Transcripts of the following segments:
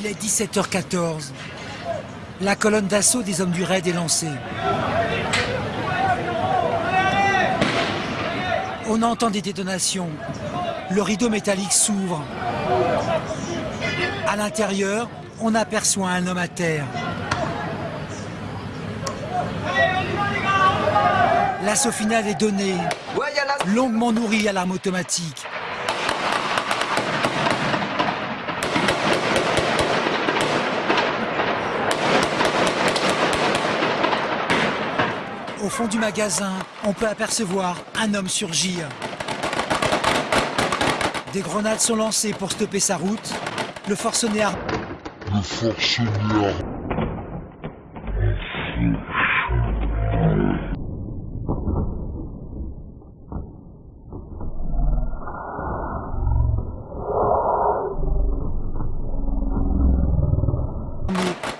Il est 17h14. La colonne d'assaut des hommes du raid est lancée. On entend des détonations. Le rideau métallique s'ouvre. À l'intérieur, on aperçoit un homme à terre. L'assaut final est donné, longuement nourri à l'arme automatique. Au fond du magasin, on peut apercevoir un homme surgir. Des grenades sont lancées pour stopper sa route. Le forcené armé Le forcené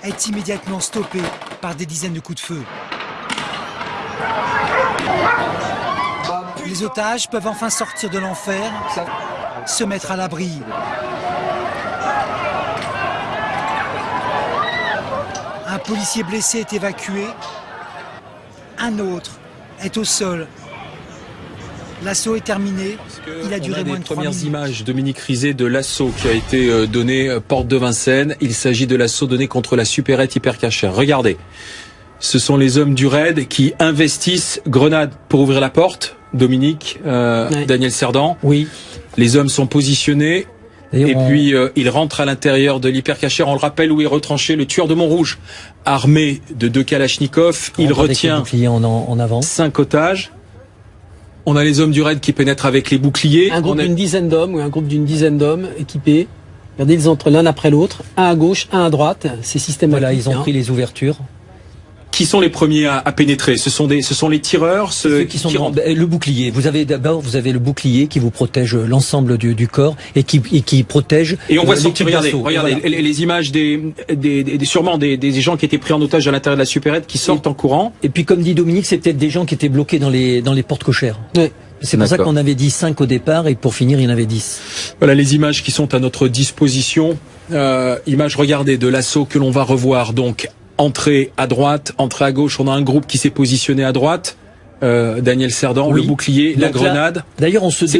est immédiatement stoppé par des dizaines de coups de feu. Les otages peuvent enfin sortir de l'enfer, se mettre à l'abri. Un policier blessé est évacué. Un autre est au sol. L'assaut est terminé. Il a duré a moins de trois premières minutes. images, Dominique Rizet, de l'assaut qui a été euh, donné euh, porte de Vincennes. Il s'agit de l'assaut donné contre la supérette hypercachère. Regardez, ce sont les hommes du raid qui investissent grenades pour ouvrir la porte. Dominique, euh. Daniel Cerdan. Oui. Les hommes sont positionnés. Et on- puis euh, il rentre à l'intérieur de l'hypercachère. On le rappelle où est retranché le tueur de Montrouge, armé de deux Kalachnikov. Il retient en, avant. cinq otages. On a les hommes du raid qui pénètrent avec les boucliers. Un groupe a- d'une dizaine d'hommes ou un groupe d'une dizaine d'hommes équipés. Regardez, ils entrent l'un après l'autre, un à gauche, un à droite. C'est systématique. Voilà, ils ont hein. pris les ouvertures. Qui sont les premiers à, à pénétrer Ce sont des, ce sont les tireurs, ceux, Ceux qui sont le bouclier. Vous avez d'abord vous avez le bouclier qui vous protège l'ensemble du, du corps et qui, et qui protège. Et on voit sortir, regardez, regardez Voilà. les, les images des, des, des- sûrement des, des gens qui étaient pris en otage à l'intérieur de la supérette qui sortent en courant. Et puis comme dit Dominique, c'est peut-être des gens qui étaient bloqués dans les dans les portes cochères. C'est pour ça qu'on avait dit 5 au départ et pour finir il y en avait 10. Voilà les images qui sont à notre disposition. Euh, images, regardez, de l'assaut que l'on va revoir. Donc, entrée à droite, entrée à gauche. On a un groupe qui s'est positionné à droite. Euh, Daniel Cerdan, Oui. le bouclier, la Donc grenade. D'ailleurs on se